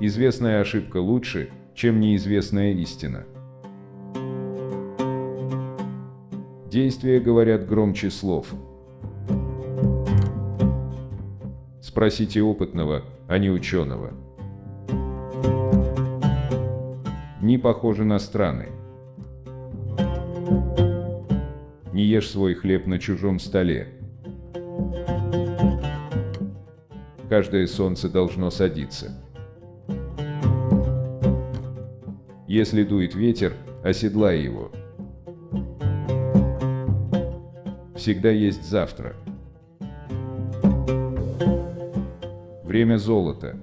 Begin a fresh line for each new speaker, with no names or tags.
Известная ошибка лучше, чем неизвестная истина. Действия говорят громче слов. Спросите опытного, а не ученого. Дни похожи на страны. Не ешь свой хлеб на чужом столе. Каждое солнце должно садиться. Если дует ветер, оседлай его. Всегда есть завтра. Время золота.